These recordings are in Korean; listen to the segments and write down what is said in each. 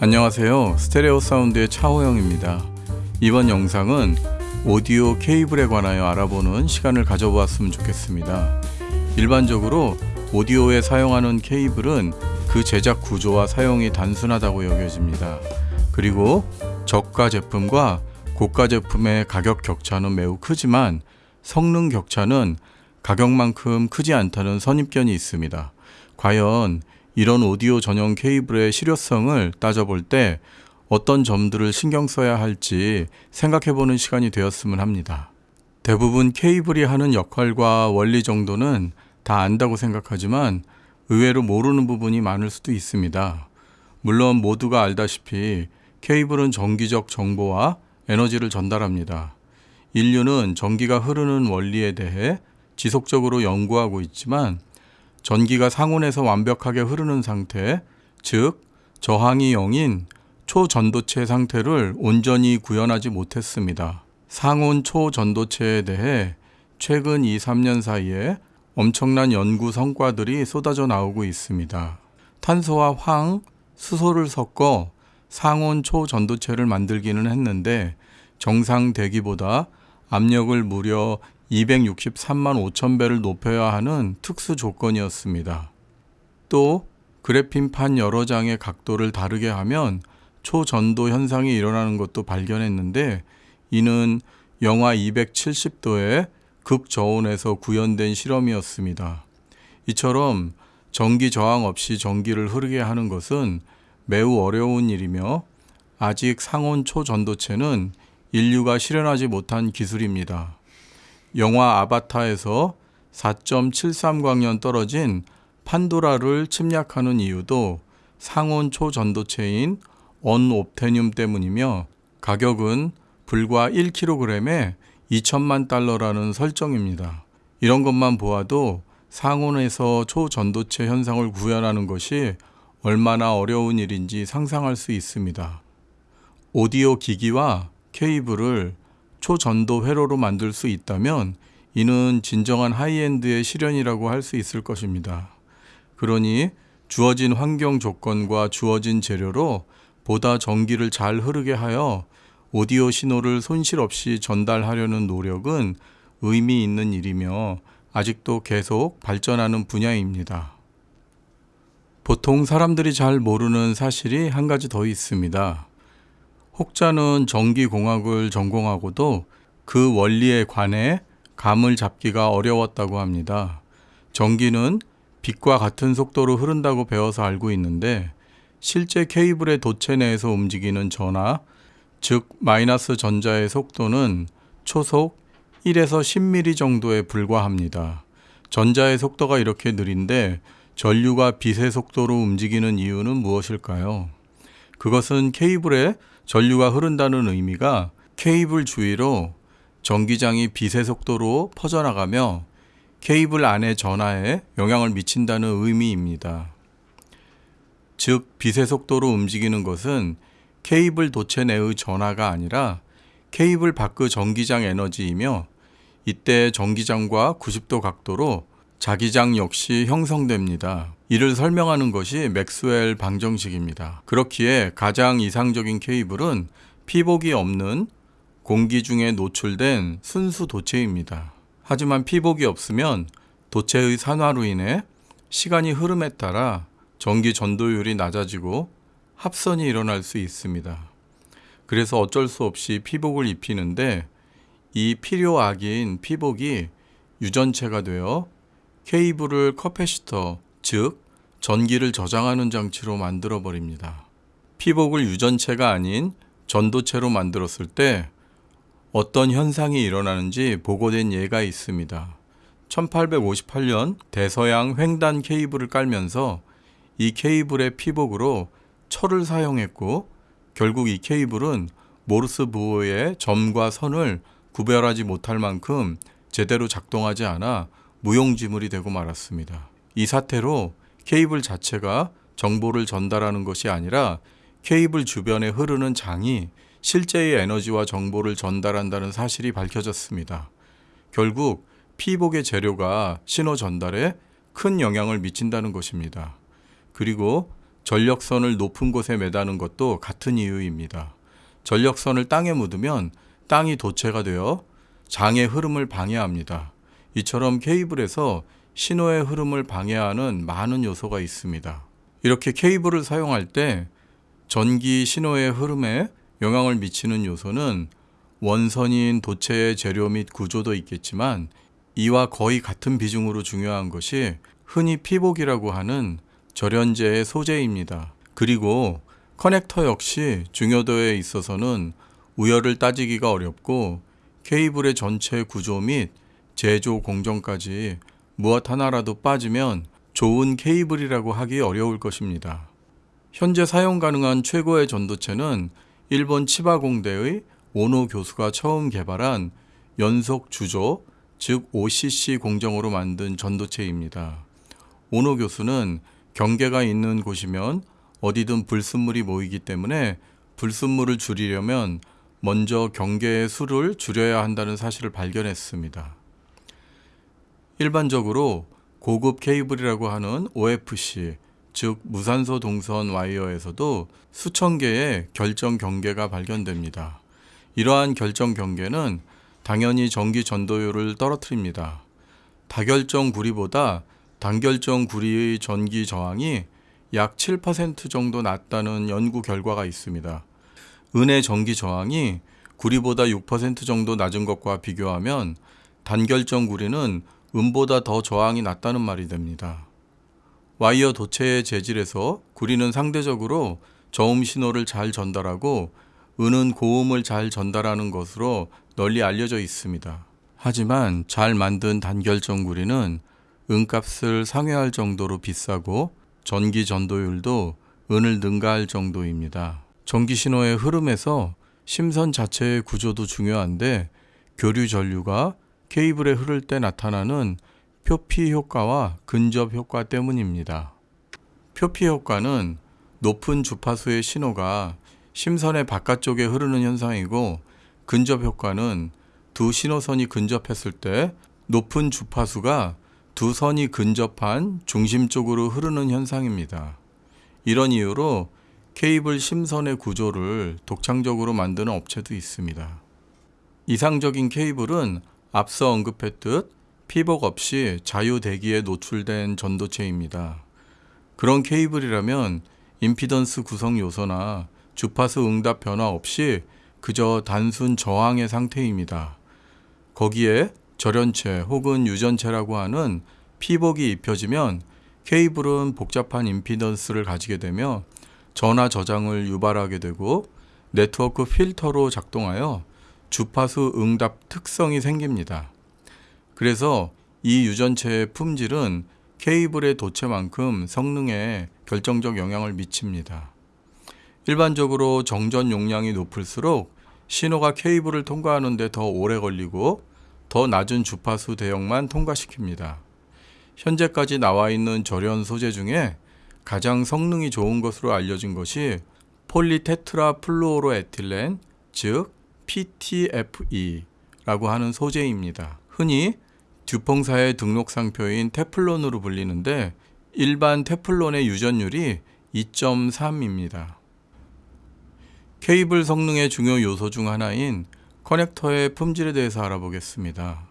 안녕하세요. 스테레오 사운드의 차호영입니다. 이번 영상은 오디오 케이블에 관하여 알아보는 시간을 가져보았으면 좋겠습니다. 일반적으로 오디오에 사용하는 케이블은 그 제작 구조와 사용이 단순하다고 여겨집니다. 그리고 저가 제품과 고가 제품의 가격 격차는 매우 크지만 성능 격차는 가격만큼 크지 않다는 선입견이 있습니다. 과연 이런 오디오 전용 케이블의 실효성을 따져볼 때 어떤 점들을 신경 써야 할지 생각해 보는 시간이 되었으면 합니다. 대부분 케이블이 하는 역할과 원리 정도는 다 안다고 생각하지만 의외로 모르는 부분이 많을 수도 있습니다. 물론 모두가 알다시피 케이블은 전기적 정보와 에너지를 전달합니다. 인류는 전기가 흐르는 원리에 대해 지속적으로 연구하고 있지만 전기가 상온에서 완벽하게 흐르는 상태, 즉 저항이 0인 초전도체 상태를 온전히 구현하지 못했습니다. 상온 초전도체에 대해 최근 2, 3년 사이에 엄청난 연구 성과들이 쏟아져 나오고 있습니다. 탄소와 황, 수소를 섞어 상온 초전도체를 만들기는 했는데 정상 대기보다 압력을 무려 263만 5천 배를 높여야 하는 특수 조건이었습니다. 또 그래핀판 여러 장의 각도를 다르게 하면 초전도 현상이 일어나는 것도 발견했는데 이는 영하 270도의 극저온에서 구현된 실험이었습니다. 이처럼 전기 저항 없이 전기를 흐르게 하는 것은 매우 어려운 일이며 아직 상온 초전도체는 인류가 실현하지 못한 기술입니다. 영화 아바타에서 4.73광년 떨어진 판도라를 침략하는 이유도 상온 초전도체인 언옵테늄 때문이며 가격은 불과 1kg에 2천만 달러라는 설정입니다. 이런 것만 보아도 상온에서 초전도체 현상을 구현하는 것이 얼마나 어려운 일인지 상상할 수 있습니다. 오디오 기기와 케이블을 초전도 회로로 만들 수 있다면 이는 진정한 high-end의 실현이라고 할 수 있을 것입니다. 그러니 주어진 환경 조건과 주어진 재료로 보다 전기를 잘 흐르게 하여 오디오 신호를 손실 없이 전달하려는 노력은 의미 있는 일이며 아직도 계속 발전하는 분야입니다. 보통 사람들이 잘 모르는 사실이 한 가지 더 있습니다. 혹자는 전기공학을 전공하고도 그 원리에 관해 감을 잡기가 어려웠다고 합니다. 전기는 빛과 같은 속도로 흐른다고 배워서 알고 있는데 실제 케이블의 도체 내에서 움직이는 전하, 즉 마이너스 전자의 속도는 초속 1에서 10mm 정도에 불과합니다. 전자의 속도가 이렇게 느린데 전류가 빛의 속도로 움직이는 이유는 무엇일까요? 그것은 케이블에 전류가 흐른다는 의미가 케이블 주위로 전기장이 빛의 속도로 퍼져나가며 케이블 안의 전하에 영향을 미친다는 의미입니다. 즉, 빛의 속도로 움직이는 것은 케이블 도체 내의 전하가 아니라 케이블 밖의 전기장 에너지이며 이때 전기장과 90도 각도로 자기장 역시 형성됩니다. 이를 설명하는 것이 맥스웰 방정식입니다. 그렇기에 가장 이상적인 케이블은 피복이 없는 공기 중에 노출된 순수 도체입니다. 하지만 피복이 없으면 도체의 산화로 인해 시간이 흐름에 따라 전기 전도율이 낮아지고 합선이 일어날 수 있습니다. 그래서 어쩔 수 없이 피복을 입히는데 이 필요악인 피복이 유전체가 되어 케이블을 커패시터, 즉 전기를 저장하는 장치로 만들어 버립니다. 피복을 유전체가 아닌 전도체로 만들었을 때 어떤 현상이 일어나는지 보고된 예가 있습니다. 1858년 대서양 횡단 케이블을 깔면서 이 케이블의 피복으로 철을 사용했고 결국 이 케이블은 모르스 부호의 점과 선을 구별하지 못할 만큼 제대로 작동하지 않아 무용지물이 되고 말았습니다. 이 사태로 케이블 자체가 정보를 전달하는 것이 아니라 케이블 주변에 흐르는 장이 실제의 에너지와 정보를 전달한다는 사실이 밝혀졌습니다. 결국 피복의 재료가 신호 전달에 큰 영향을 미친다는 것입니다. 그리고 전력선을 높은 곳에 매다는 것도 같은 이유입니다. 전력선을 땅에 묻으면 땅이 도체가 되어 장의 흐름을 방해합니다. 이처럼 케이블에서 신호의 흐름을 방해하는 많은 요소가 있습니다. 이렇게 케이블을 사용할 때 전기 신호의 흐름에 영향을 미치는 요소는 원선인 도체의 재료 및 구조도 있겠지만 이와 거의 같은 비중으로 중요한 것이 흔히 피복이라고 하는 절연제의 소재입니다. 그리고 커넥터 역시 중요도에 있어서는 우열을 따지기가 어렵고 케이블의 전체 구조 및 제조 공정까지 무엇 하나라도 빠지면 좋은 케이블이라고 하기 어려울 것입니다. 현재 사용 가능한 최고의 전도체는 일본 치바공대의 오노 교수가 처음 개발한 연속 주조, 즉 OCC 공정으로 만든 전도체입니다. 오노 교수는 경계가 있는 곳이면 어디든 불순물이 모이기 때문에 불순물을 줄이려면 먼저 경계의 수를 줄여야 한다는 사실을 발견했습니다. 일반적으로 고급 케이블이라고 하는 OFC, 즉 무산소 동선 와이어에서도 수천 개의 결정 경계가 발견됩니다. 이러한 결정 경계는 당연히 전기 전도율을 떨어뜨립니다. 다결정 구리보다 단결정 구리의 전기 저항이 약 7% 정도 낮다는 연구 결과가 있습니다. 은의 전기 저항이 구리보다 6% 정도 낮은 것과 비교하면 단결정 구리는 은보다 더 저항이 낮다는 말이 됩니다. 와이어 도체의 재질에서 구리는 상대적으로 저음 신호를 잘 전달하고 은은 고음을 잘 전달하는 것으로 널리 알려져 있습니다. 하지만 잘 만든 단결정 구리는 은값을 상회할 정도로 비싸고 전기 전도율도 은을 능가할 정도입니다. 전기 신호의 흐름에서 심선 자체의 구조도 중요한데 교류 전류가 케이블에 흐를 때 나타나는 표피 효과와 근접 효과 때문입니다. 표피 효과는 높은 주파수의 신호가 심선의 바깥쪽에 흐르는 현상이고 근접 효과는 두 신호선이 근접했을 때 높은 주파수가 두 선이 근접한 중심 쪽으로 흐르는 현상입니다. 이런 이유로 케이블 심선의 구조를 독창적으로 만드는 업체도 있습니다. 이상적인 케이블은 앞서 언급했듯 피복 없이 자유 대기에 노출된 전도체입니다. 그런 케이블이라면 임피던스 구성 요소나 주파수 응답 변화 없이 그저 단순 저항의 상태입니다. 거기에 절연체 혹은 유전체라고 하는 피복이 입혀지면 케이블은 복잡한 임피던스를 가지게 되며 전화 저장을 유발하게 되고 네트워크 필터로 작동하여 주파수 응답 특성이 생깁니다. 그래서 이 유전체의 품질은 케이블의 도체만큼 성능에 결정적 영향을 미칩니다. 일반적으로 정전 용량이 높을수록 신호가 케이블을 통과하는데 더 오래 걸리고 더 낮은 주파수 대역만 통과시킵니다. 현재까지 나와 있는 절연 소재 중에 가장 성능이 좋은 것으로 알려진 것이 폴리테트라 플루오로에틸렌, 즉 PTFE라고 하는 소재입니다. 흔히 듀퐁사의 등록 상표인 테플론으로 불리는데 일반 테플론의 유전율이 2.3입니다. 케이블 성능의 중요 요소 중 하나인 커넥터의 품질에 대해서 알아보겠습니다.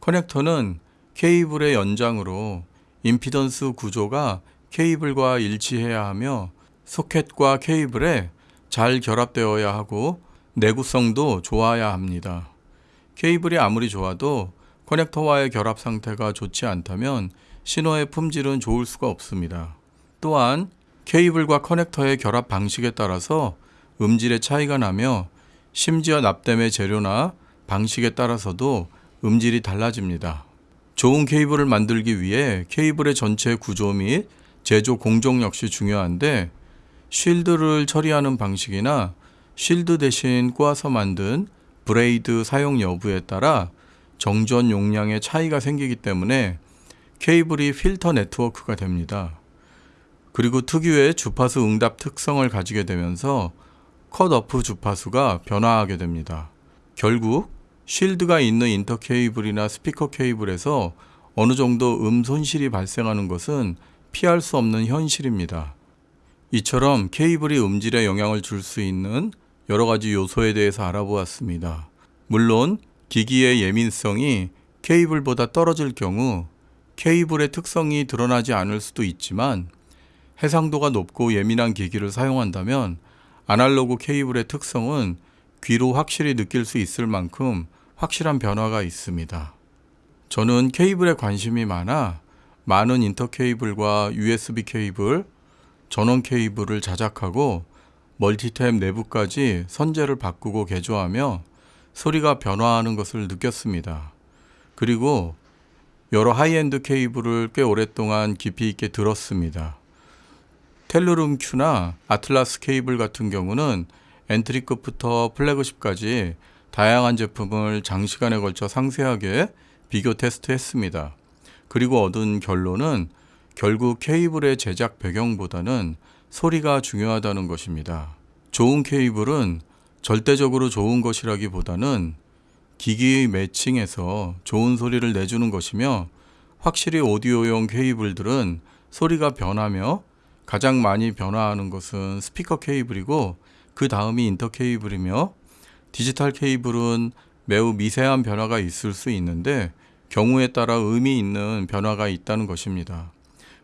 커넥터는 케이블의 연장으로 임피던스 구조가 케이블과 일치해야 하며 소켓과 케이블에 잘 결합되어야 하고 내구성도 좋아야 합니다. 케이블이 아무리 좋아도 커넥터와의 결합 상태가 좋지 않다면 신호의 품질은 좋을 수가 없습니다. 또한 케이블과 커넥터의 결합 방식에 따라서 음질의 차이가 나며 심지어 납땜의 재료나 방식에 따라서도 음질이 달라집니다. 좋은 케이블을 만들기 위해 케이블의 전체 구조 및 제조 공정 역시 중요한데 shield를 처리하는 방식이나 shield 대신 꼬아서 만든 braid 사용 여부에 따라 정전 용량의 차이가 생기기 때문에 케이블이 필터 네트워크가 됩니다. 그리고 특유의 주파수 응답 특성을 가지게 되면서 컷오프 주파수가 변화하게 됩니다. 결국 쉴드가 있는 인터 케이블이나 스피커 케이블에서 어느 정도 음 손실이 발생하는 것은 피할 수 없는 현실입니다. 이처럼 케이블이 음질에 영향을 줄 수 있는 여러 가지 요소에 대해서 알아보았습니다. 물론 기기의 예민성이 케이블보다 떨어질 경우 케이블의 특성이 드러나지 않을 수도 있지만 해상도가 높고 예민한 기기를 사용한다면 아날로그 케이블의 특성은 귀로 확실히 느낄 수 있을 만큼 확실한 변화가 있습니다. 저는 케이블에 관심이 많아 많은 인터 케이블과 USB 케이블, 전원 케이블을 자작하고 멀티탭 내부까지 선재를 바꾸고 개조하며 소리가 변화하는 것을 느꼈습니다. 그리고 여러 하이엔드 케이블을 꽤 오랫동안 깊이 있게 들었습니다. Tellurium Q나 Atlas 케이블 같은 경우는 entry급부터 flagship까지 다양한 제품을 장시간에 걸쳐 상세하게 비교 테스트했습니다. 그리고 얻은 결론은 결국 케이블의 제작 배경보다는 소리가 중요하다는 것입니다. 좋은 케이블은 절대적으로 좋은 것이라기보다는 기기 매칭해서 좋은 소리를 내주는 것이며 확실히 오디오용 케이블들은 소리가 변하며 가장 많이 변화하는 것은 스피커 케이블이고 그 다음이 인터 케이블이며 디지털 케이블은 매우 미세한 변화가 있을 수 있는데 경우에 따라 의미 있는 변화가 있다는 것입니다.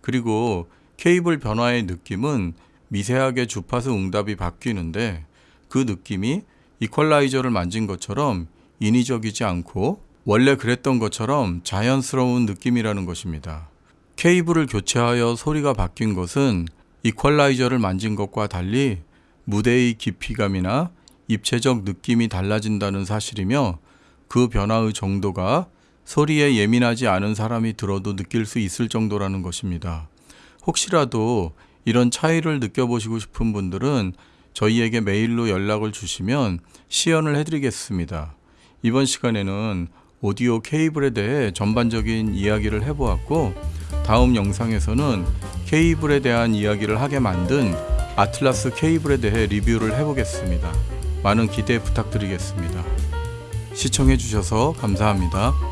그리고 케이블 변화의 느낌은 미세하게 주파수 응답이 바뀌는데 그 느낌이 이퀄라이저를 만진 것처럼 인위적이지 않고 원래 그랬던 것처럼 자연스러운 느낌이라는 것입니다. 케이블을 교체하여 소리가 바뀐 것은 이퀄라이저를 만진 것과 달리 무대의 깊이감이나 입체적 느낌이 달라진다는 사실이며 그 변화의 정도가 소리에 예민하지 않은 사람이 들어도 느낄 수 있을 정도라는 것입니다. 혹시라도 이런 차이를 느껴보시고 싶은 분들은 저희에게 메일로 연락을 주시면 시연을 해드리겠습니다. 이번 시간에는 오디오 케이블에 대해 전반적인 이야기를 해보았고 다음 영상에서는 케이블에 대한 이야기를 하게 만든 아틀라스 케이블에 대해 리뷰를 해보겠습니다. 많은 기대 부탁드리겠습니다. 시청해 주셔서 감사합니다.